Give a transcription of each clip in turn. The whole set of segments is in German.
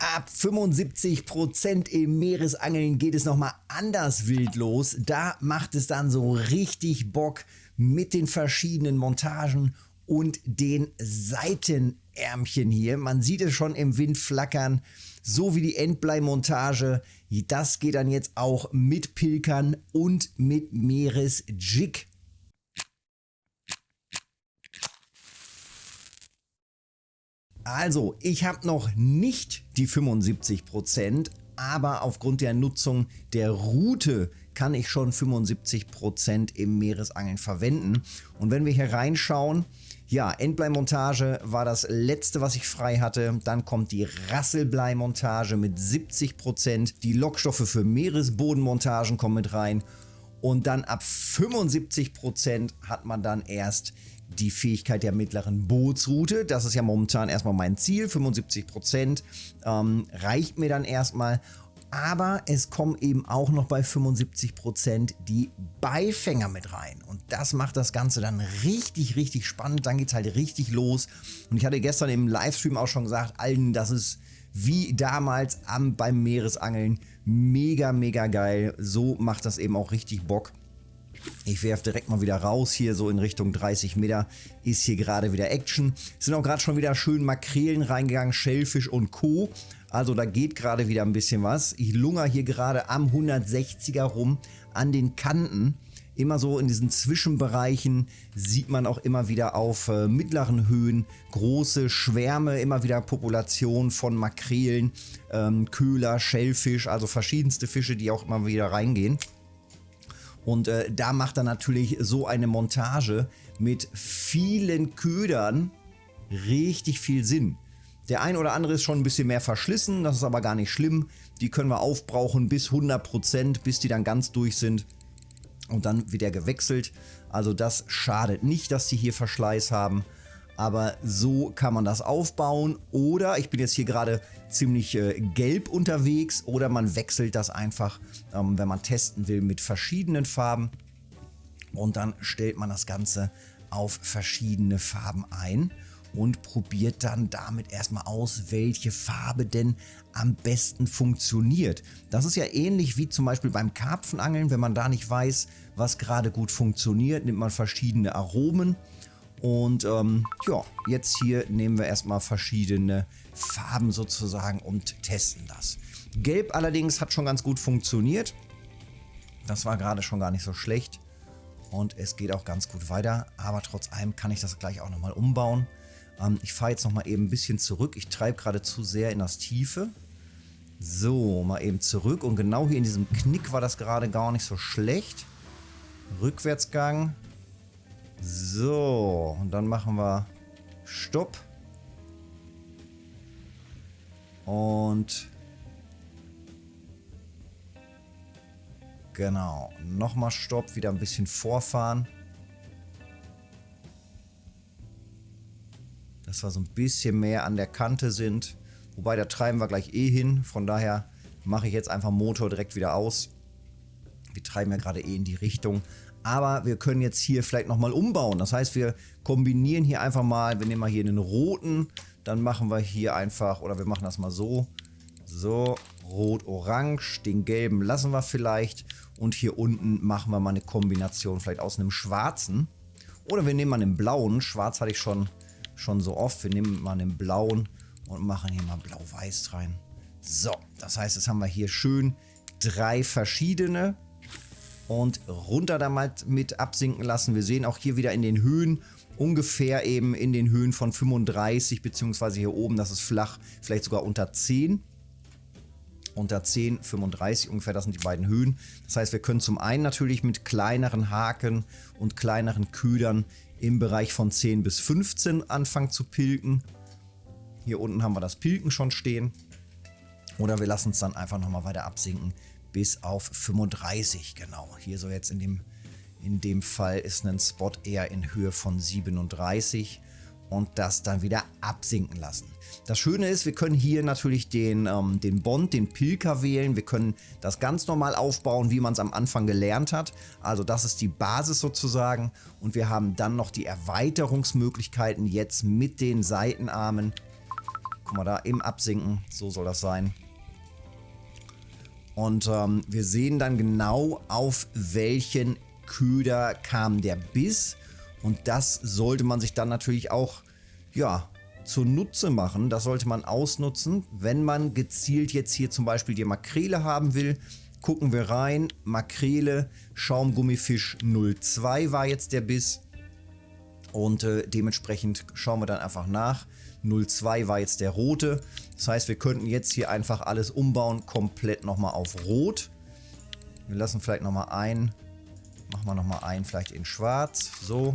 Ab 75% im Meeresangeln geht es nochmal anders wild los. Da macht es dann so richtig Bock mit den verschiedenen Montagen und den Seitenärmchen hier. Man sieht es schon im Wind flackern, so wie die Endbleimontage. Das geht dann jetzt auch mit Pilkern und mit Meeresjig. Also, ich habe noch nicht die 75%, aber aufgrund der Nutzung der Route kann ich schon 75% im Meeresangeln verwenden. Und wenn wir hier reinschauen, ja, Endbleimontage war das letzte, was ich frei hatte. Dann kommt die Rasselbleimontage mit 70%. Die Lockstoffe für Meeresbodenmontagen kommen mit rein. Und dann ab 75% hat man dann erst die Fähigkeit der mittleren Bootsroute. Das ist ja momentan erstmal mein Ziel. 75% ähm, reicht mir dann erstmal. Aber es kommen eben auch noch bei 75% die Beifänger mit rein. Und das macht das Ganze dann richtig, richtig spannend. Dann geht es halt richtig los. Und ich hatte gestern im Livestream auch schon gesagt, allen, das ist wie damals am, beim Meeresangeln. Mega, mega geil. So macht das eben auch richtig Bock. Ich werfe direkt mal wieder raus, hier so in Richtung 30 Meter ist hier gerade wieder Action. Es sind auch gerade schon wieder schön Makrelen reingegangen, Schellfisch und Co. Also da geht gerade wieder ein bisschen was. Ich lunger hier gerade am 160er rum an den Kanten. Immer so in diesen Zwischenbereichen sieht man auch immer wieder auf äh, mittleren Höhen große Schwärme, immer wieder Populationen von Makrelen, ähm, Köhler, Schellfisch, also verschiedenste Fische, die auch immer wieder reingehen. Und äh, da macht er natürlich so eine Montage mit vielen Ködern richtig viel Sinn. Der ein oder andere ist schon ein bisschen mehr verschlissen, das ist aber gar nicht schlimm. Die können wir aufbrauchen bis 100%, bis die dann ganz durch sind. Und dann wird er gewechselt. Also das schadet nicht, dass die hier Verschleiß haben. Aber so kann man das aufbauen. Oder ich bin jetzt hier gerade ziemlich äh, gelb unterwegs. Oder man wechselt das einfach, ähm, wenn man testen will, mit verschiedenen Farben. Und dann stellt man das Ganze auf verschiedene Farben ein und probiert dann damit erstmal aus, welche Farbe denn am besten funktioniert. Das ist ja ähnlich wie zum Beispiel beim Karpfenangeln, wenn man da nicht weiß, was gerade gut funktioniert, nimmt man verschiedene Aromen und ähm, ja, jetzt hier nehmen wir erstmal verschiedene Farben sozusagen und testen das. Gelb allerdings hat schon ganz gut funktioniert. Das war gerade schon gar nicht so schlecht. Und es geht auch ganz gut weiter. Aber trotz allem kann ich das gleich auch nochmal umbauen. Ähm, ich fahre jetzt nochmal eben ein bisschen zurück. Ich treibe gerade zu sehr in das Tiefe. So, mal eben zurück. Und genau hier in diesem Knick war das gerade gar nicht so schlecht. Rückwärtsgang. So, und dann machen wir Stopp. Und genau, nochmal Stopp, wieder ein bisschen vorfahren. Dass wir so ein bisschen mehr an der Kante sind. Wobei, da treiben wir gleich eh hin. Von daher mache ich jetzt einfach Motor direkt wieder aus. Wir treiben ja gerade eh in die Richtung. Aber wir können jetzt hier vielleicht nochmal umbauen. Das heißt, wir kombinieren hier einfach mal, wir nehmen mal hier den roten, dann machen wir hier einfach, oder wir machen das mal so, so, rot-orange, den gelben lassen wir vielleicht und hier unten machen wir mal eine Kombination vielleicht aus einem schwarzen. Oder wir nehmen mal einen blauen, schwarz hatte ich schon, schon so oft, wir nehmen mal einen blauen und machen hier mal blau-weiß rein. So, das heißt, jetzt haben wir hier schön drei verschiedene und runter damit mit absinken lassen. Wir sehen auch hier wieder in den Höhen ungefähr eben in den Höhen von 35 beziehungsweise hier oben, das ist flach, vielleicht sogar unter 10. Unter 10, 35 ungefähr, das sind die beiden Höhen. Das heißt, wir können zum einen natürlich mit kleineren Haken und kleineren Ködern im Bereich von 10 bis 15 anfangen zu pilken. Hier unten haben wir das Pilken schon stehen. Oder wir lassen es dann einfach nochmal weiter absinken bis auf 35. Genau, hier so jetzt in dem, in dem Fall ist ein Spot eher in Höhe von 37 und das dann wieder absinken lassen. Das Schöne ist, wir können hier natürlich den, ähm, den Bond, den Pilker wählen. Wir können das ganz normal aufbauen, wie man es am Anfang gelernt hat. Also das ist die Basis sozusagen. Und wir haben dann noch die Erweiterungsmöglichkeiten jetzt mit den Seitenarmen Guck mal da, im Absinken, so soll das sein. Und ähm, wir sehen dann genau, auf welchen Köder kam der Biss. Und das sollte man sich dann natürlich auch, ja, zunutze machen. Das sollte man ausnutzen, wenn man gezielt jetzt hier zum Beispiel die Makrele haben will. Gucken wir rein, Makrele, Schaumgummifisch 02 war jetzt der Biss. Und äh, dementsprechend schauen wir dann einfach nach. 02 war jetzt der rote. Das heißt, wir könnten jetzt hier einfach alles umbauen, komplett nochmal auf rot. Wir lassen vielleicht nochmal ein, machen wir nochmal ein, vielleicht in schwarz, so.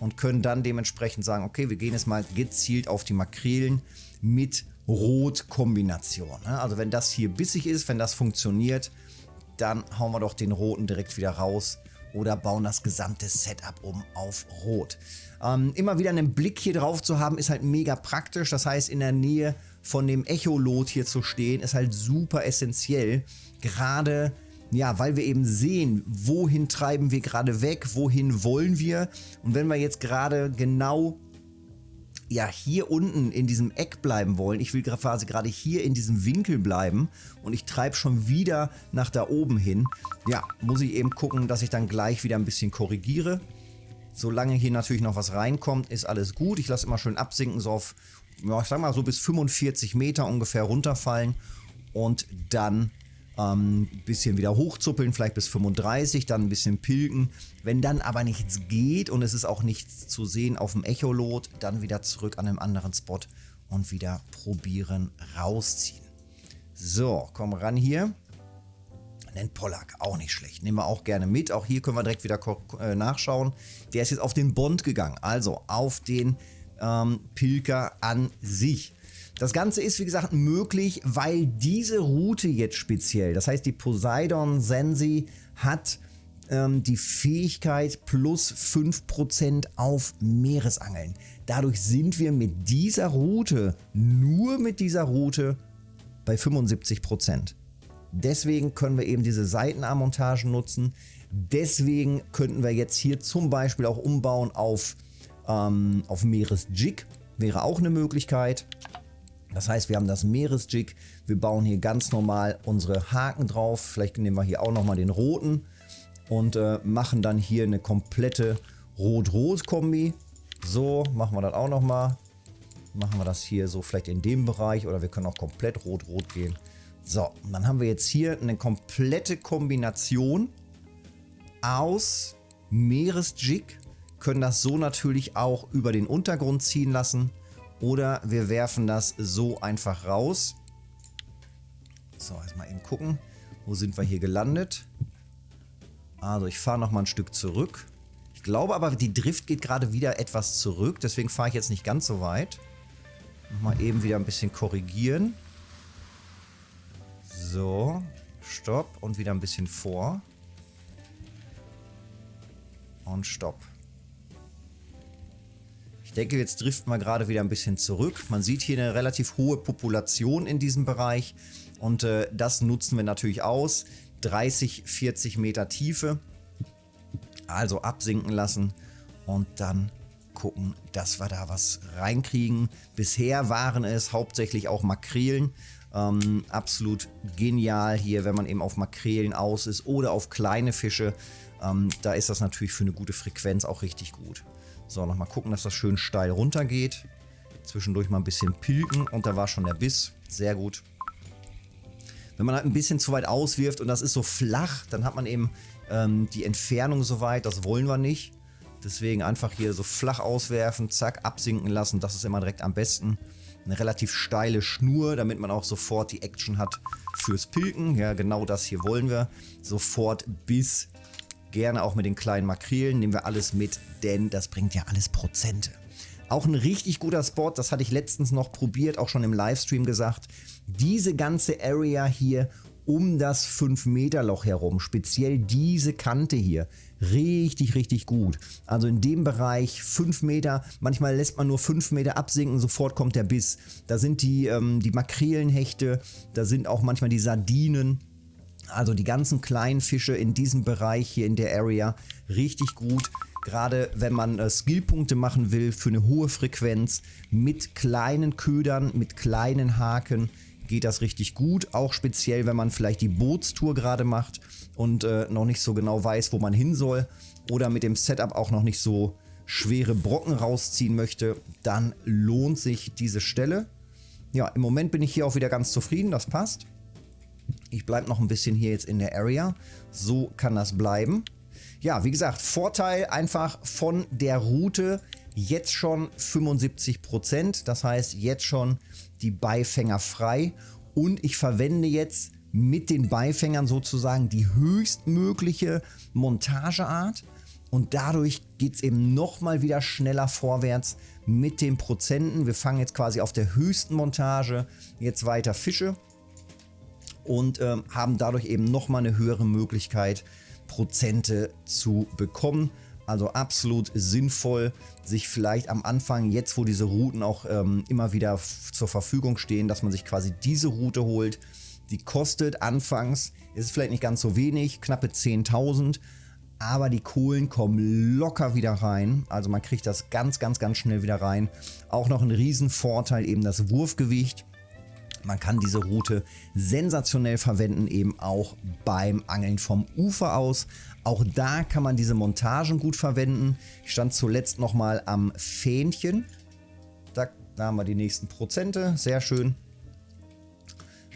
Und können dann dementsprechend sagen, okay, wir gehen jetzt mal gezielt auf die Makrelen mit Rot-Kombination. Ne? Also wenn das hier bissig ist, wenn das funktioniert, dann hauen wir doch den roten direkt wieder raus oder bauen das gesamte Setup um auf Rot. Ähm, immer wieder einen Blick hier drauf zu haben, ist halt mega praktisch. Das heißt, in der Nähe von dem Echolot hier zu stehen, ist halt super essentiell. Gerade, ja, weil wir eben sehen, wohin treiben wir gerade weg, wohin wollen wir. Und wenn wir jetzt gerade genau ja hier unten in diesem Eck bleiben wollen, ich will quasi gerade hier in diesem Winkel bleiben und ich treibe schon wieder nach da oben hin, ja, muss ich eben gucken, dass ich dann gleich wieder ein bisschen korrigiere. Solange hier natürlich noch was reinkommt, ist alles gut. Ich lasse immer schön absinken, so auf, ja, ich sag mal so bis 45 Meter ungefähr runterfallen und dann ähm, bisschen wieder hochzuppeln, vielleicht bis 35, dann ein bisschen pilken. Wenn dann aber nichts geht und es ist auch nichts zu sehen auf dem Echolot, dann wieder zurück an einem anderen Spot und wieder probieren rausziehen. So, komm ran hier. Den Pollack, auch nicht schlecht. Nehmen wir auch gerne mit. Auch hier können wir direkt wieder äh, nachschauen. Der ist jetzt auf den Bond gegangen, also auf den ähm, Pilker an sich. Das Ganze ist, wie gesagt, möglich, weil diese Route jetzt speziell, das heißt die Poseidon Sensi hat ähm, die Fähigkeit plus 5% auf Meeresangeln. Dadurch sind wir mit dieser Route, nur mit dieser Route, bei 75%. Deswegen können wir eben diese Seitenarmontagen nutzen. Deswegen könnten wir jetzt hier zum Beispiel auch umbauen auf, ähm, auf Meeresjig. Wäre auch eine Möglichkeit. Das heißt, wir haben das Meeresjig, wir bauen hier ganz normal unsere Haken drauf. Vielleicht nehmen wir hier auch nochmal den roten und äh, machen dann hier eine komplette Rot-Rot-Kombi. So, machen wir das auch nochmal. Machen wir das hier so vielleicht in dem Bereich oder wir können auch komplett Rot-Rot gehen. So, dann haben wir jetzt hier eine komplette Kombination aus Meeresjig. Können das so natürlich auch über den Untergrund ziehen lassen oder wir werfen das so einfach raus. So, jetzt mal eben gucken. Wo sind wir hier gelandet? Also ich fahre noch mal ein Stück zurück. Ich glaube aber, die Drift geht gerade wieder etwas zurück. Deswegen fahre ich jetzt nicht ganz so weit. Nochmal eben wieder ein bisschen korrigieren. So, stopp und wieder ein bisschen vor. Und stopp. Ich denke, jetzt driften wir gerade wieder ein bisschen zurück. Man sieht hier eine relativ hohe Population in diesem Bereich und äh, das nutzen wir natürlich aus. 30, 40 Meter Tiefe. Also absinken lassen und dann gucken, dass wir da was reinkriegen. Bisher waren es hauptsächlich auch Makrelen. Ähm, absolut genial hier, wenn man eben auf Makrelen aus ist oder auf kleine Fische. Ähm, da ist das natürlich für eine gute Frequenz auch richtig gut. So, nochmal gucken, dass das schön steil runtergeht. Zwischendurch mal ein bisschen pilken und da war schon der Biss. Sehr gut. Wenn man halt ein bisschen zu weit auswirft und das ist so flach, dann hat man eben ähm, die Entfernung so weit, das wollen wir nicht. Deswegen einfach hier so flach auswerfen, zack, absinken lassen, das ist immer direkt am besten. Eine relativ steile Schnur, damit man auch sofort die Action hat fürs Pilken. Ja, genau das hier wollen wir. Sofort bis Gerne auch mit den kleinen Makrelen, nehmen wir alles mit, denn das bringt ja alles Prozente. Auch ein richtig guter Spot, das hatte ich letztens noch probiert, auch schon im Livestream gesagt. Diese ganze Area hier um das 5 Meter Loch herum, speziell diese Kante hier, richtig, richtig gut. Also in dem Bereich 5 Meter, manchmal lässt man nur 5 Meter absinken, sofort kommt der Biss. Da sind die, ähm, die Makrelenhechte, da sind auch manchmal die Sardinen. Also die ganzen kleinen Fische in diesem Bereich hier in der Area richtig gut. Gerade wenn man äh, Skillpunkte machen will für eine hohe Frequenz mit kleinen Ködern, mit kleinen Haken, geht das richtig gut. Auch speziell, wenn man vielleicht die Bootstour gerade macht und äh, noch nicht so genau weiß, wo man hin soll oder mit dem Setup auch noch nicht so schwere Brocken rausziehen möchte, dann lohnt sich diese Stelle. Ja, im Moment bin ich hier auch wieder ganz zufrieden, das passt. Ich bleibe noch ein bisschen hier jetzt in der Area. So kann das bleiben. Ja, wie gesagt, Vorteil einfach von der Route jetzt schon 75%. Das heißt, jetzt schon die Beifänger frei. Und ich verwende jetzt mit den Beifängern sozusagen die höchstmögliche Montageart. Und dadurch geht es eben nochmal wieder schneller vorwärts mit den Prozenten. Wir fangen jetzt quasi auf der höchsten Montage jetzt weiter Fische und ähm, haben dadurch eben nochmal eine höhere Möglichkeit, Prozente zu bekommen. Also absolut sinnvoll, sich vielleicht am Anfang, jetzt wo diese Routen auch ähm, immer wieder zur Verfügung stehen, dass man sich quasi diese Route holt. Die kostet anfangs, ist vielleicht nicht ganz so wenig, knappe 10.000, aber die Kohlen kommen locker wieder rein. Also man kriegt das ganz, ganz, ganz schnell wieder rein. Auch noch ein Riesenvorteil, eben das Wurfgewicht. Man kann diese Route sensationell verwenden, eben auch beim Angeln vom Ufer aus. Auch da kann man diese Montagen gut verwenden. Ich stand zuletzt nochmal am Fähnchen. Da, da haben wir die nächsten Prozente. Sehr schön.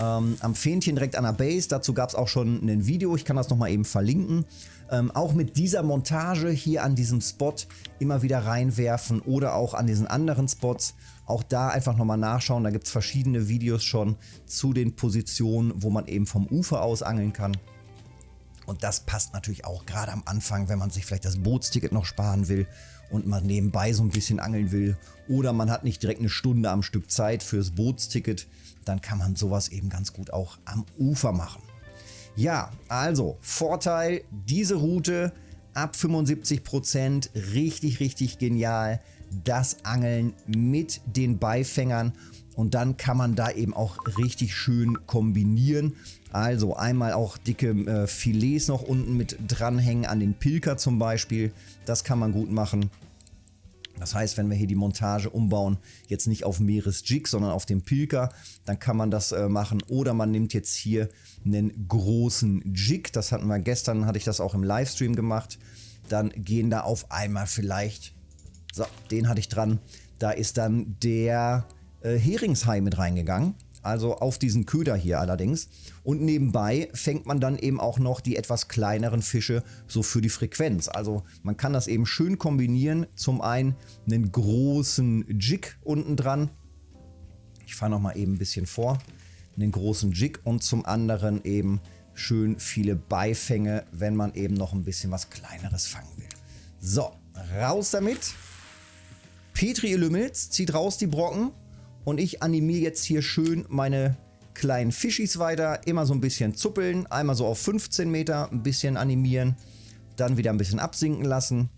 Ähm, am Fähnchen direkt an der Base. Dazu gab es auch schon ein Video. Ich kann das nochmal eben verlinken. Ähm, auch mit dieser Montage hier an diesem Spot immer wieder reinwerfen oder auch an diesen anderen Spots. Auch da einfach nochmal nachschauen. Da gibt es verschiedene Videos schon zu den Positionen, wo man eben vom Ufer aus angeln kann. Und das passt natürlich auch gerade am Anfang, wenn man sich vielleicht das Bootsticket noch sparen will und man nebenbei so ein bisschen angeln will. Oder man hat nicht direkt eine Stunde am Stück Zeit fürs Bootsticket. Dann kann man sowas eben ganz gut auch am Ufer machen. Ja, also Vorteil, diese Route ab 75%, richtig, richtig genial. Das Angeln mit den Beifängern und dann kann man da eben auch richtig schön kombinieren. Also einmal auch dicke äh, Filets noch unten mit dranhängen an den Pilker zum Beispiel. Das kann man gut machen. Das heißt, wenn wir hier die Montage umbauen, jetzt nicht auf Meeresjig, sondern auf dem Pilker, dann kann man das äh, machen. Oder man nimmt jetzt hier einen großen Jig. Das hatten wir gestern, hatte ich das auch im Livestream gemacht. Dann gehen da auf einmal vielleicht, so, den hatte ich dran, da ist dann der äh, Heringshai mit reingegangen also auf diesen Köder hier allerdings. Und nebenbei fängt man dann eben auch noch die etwas kleineren Fische so für die Frequenz. Also man kann das eben schön kombinieren. Zum einen einen großen Jig unten dran. Ich fahre noch mal eben ein bisschen vor. Einen großen Jig und zum anderen eben schön viele Beifänge, wenn man eben noch ein bisschen was kleineres fangen will. So, raus damit. Petri Lümmels zieht raus die Brocken. Und ich animiere jetzt hier schön meine kleinen Fischis weiter. Immer so ein bisschen zuppeln. Einmal so auf 15 Meter ein bisschen animieren. Dann wieder ein bisschen absinken lassen.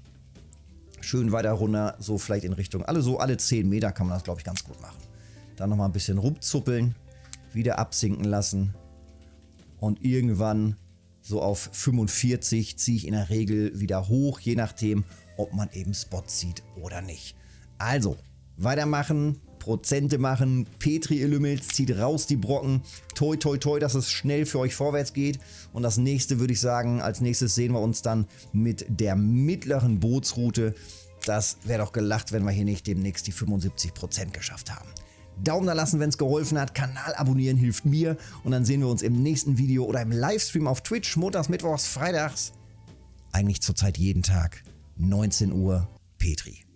Schön weiter runter. So vielleicht in Richtung, alle so alle 10 Meter kann man das glaube ich ganz gut machen. Dann nochmal ein bisschen rumzuppeln. Wieder absinken lassen. Und irgendwann so auf 45 ziehe ich in der Regel wieder hoch. Je nachdem, ob man eben Spots sieht oder nicht. Also, weitermachen. Prozente machen. Petri Illumils zieht raus die Brocken. Toi, toi, toi, dass es schnell für euch vorwärts geht. Und das nächste würde ich sagen, als nächstes sehen wir uns dann mit der mittleren Bootsroute. Das wäre doch gelacht, wenn wir hier nicht demnächst die 75% geschafft haben. Daumen da lassen, wenn es geholfen hat. Kanal abonnieren hilft mir. Und dann sehen wir uns im nächsten Video oder im Livestream auf Twitch, montags, mittwochs, freitags. Eigentlich zurzeit jeden Tag, 19 Uhr, Petri.